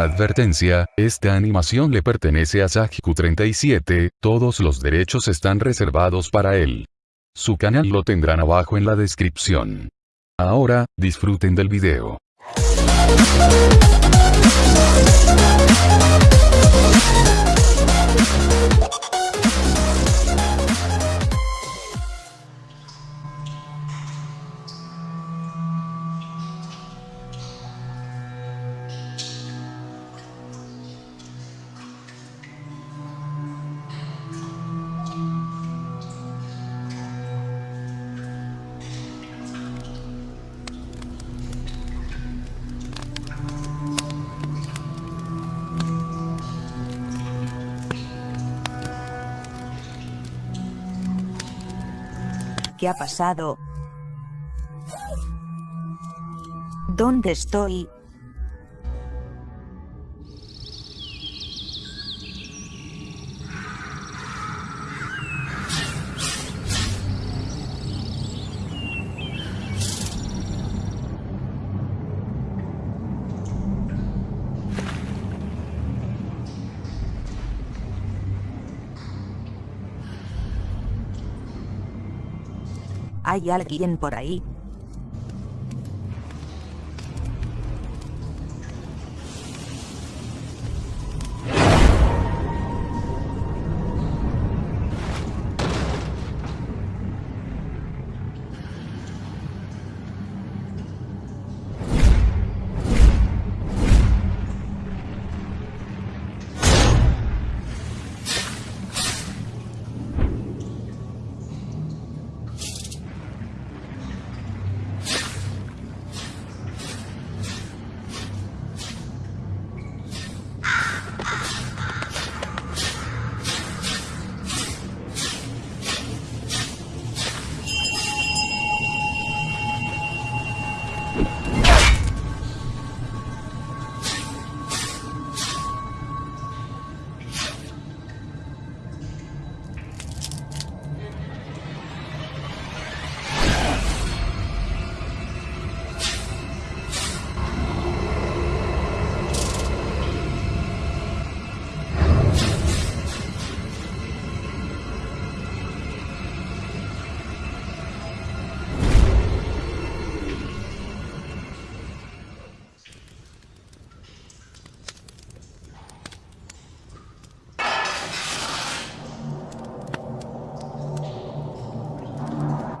Advertencia, esta animación le pertenece a Sajiku37, todos los derechos están reservados para él. Su canal lo tendrán abajo en la descripción. Ahora, disfruten del video. ¿Qué ha pasado? ¿Dónde estoy? ¿Hay alguien por ahí?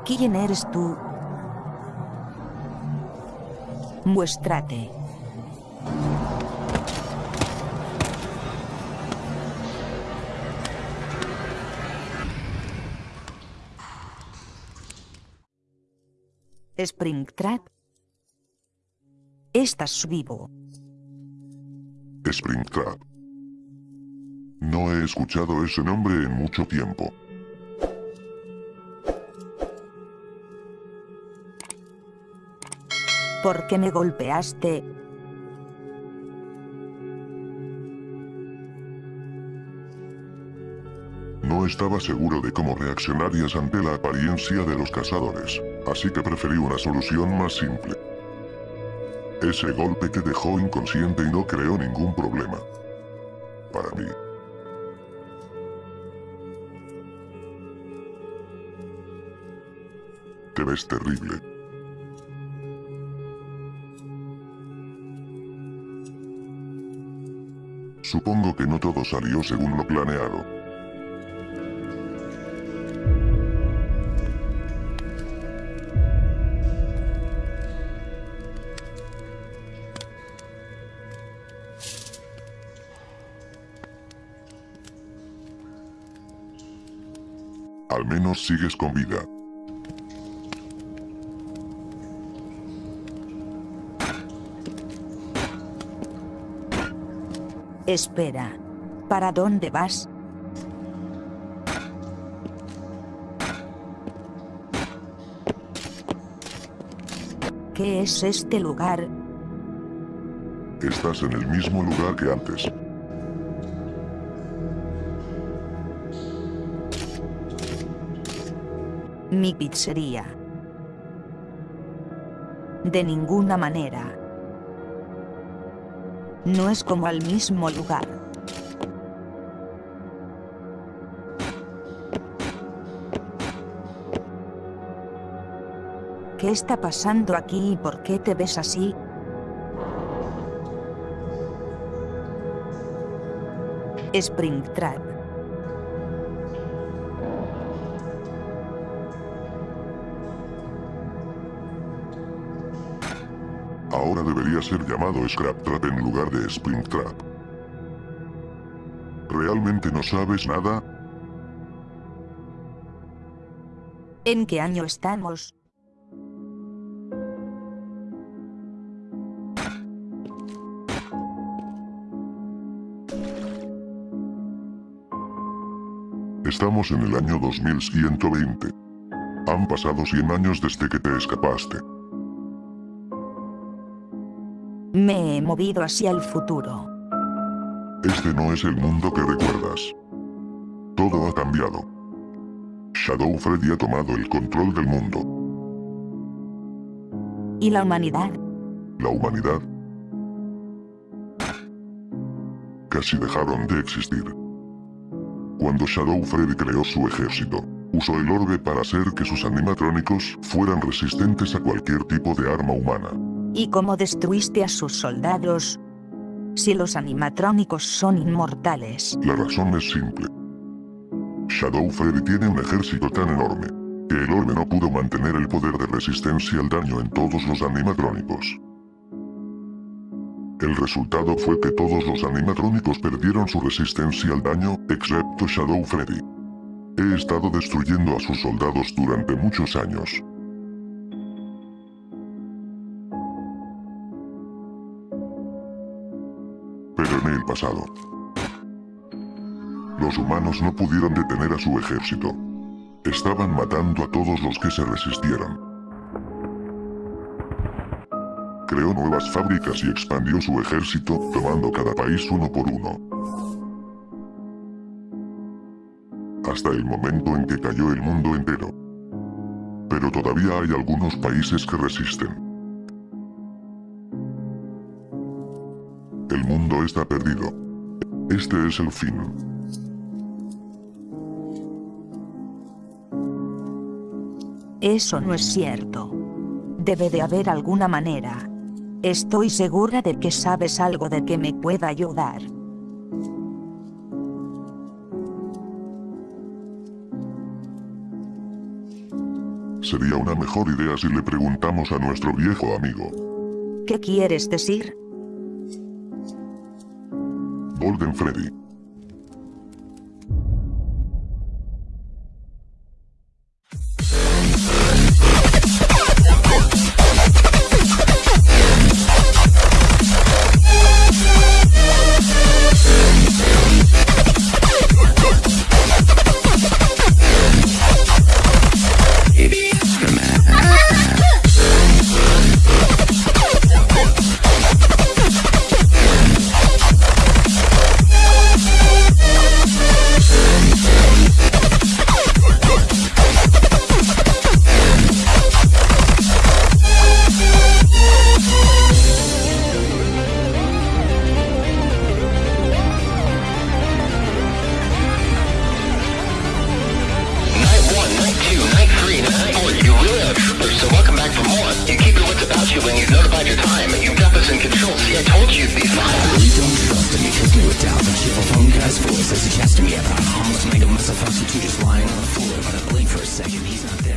¿Quién eres tú? Muéstrate. Springtrap. Estás vivo. Springtrap. No he escuchado ese nombre en mucho tiempo. ¿Por qué me golpeaste? No estaba seguro de cómo reaccionarías ante la apariencia de los cazadores, así que preferí una solución más simple. Ese golpe te dejó inconsciente y no creó ningún problema. Para mí. Te ves terrible. Supongo que no todo salió según lo planeado. Al menos sigues con vida. Espera. ¿Para dónde vas? ¿Qué es este lugar? Estás en el mismo lugar que antes. Mi pizzería. De ninguna manera. No es como al mismo lugar. ¿Qué está pasando aquí y por qué te ves así? Springtrap. Ahora debería ser llamado Scrap Trap en lugar de Springtrap. ¿Realmente no sabes nada? ¿En qué año estamos? Estamos en el año 2120. Han pasado 100 años desde que te escapaste. Movido hacia el futuro. Este no es el mundo que recuerdas. Todo ha cambiado. Shadow Freddy ha tomado el control del mundo. ¿Y la humanidad? La humanidad casi dejaron de existir. Cuando Shadow Freddy creó su ejército, usó el orbe para hacer que sus animatrónicos fueran resistentes a cualquier tipo de arma humana. ¿Y cómo destruiste a sus soldados? Si los animatrónicos son inmortales. La razón es simple. Shadow Freddy tiene un ejército tan enorme, que el orbe no pudo mantener el poder de resistencia al daño en todos los animatrónicos. El resultado fue que todos los animatrónicos perdieron su resistencia al daño, excepto Shadow Freddy. He estado destruyendo a sus soldados durante muchos años. Pasado, los humanos no pudieron detener a su ejército. Estaban matando a todos los que se resistieran. Creó nuevas fábricas y expandió su ejército, tomando cada país uno por uno. Hasta el momento en que cayó el mundo entero. Pero todavía hay algunos países que resisten. El mundo está perdido. Este es el fin. Eso no es cierto. Debe de haber alguna manera. Estoy segura de que sabes algo de que me pueda ayudar. Sería una mejor idea si le preguntamos a nuestro viejo amigo. ¿Qué quieres decir? Golden Freddy. says he has to be at the homeless man. Give myself up, so just lying on the floor. But I blink for a second, he's not there.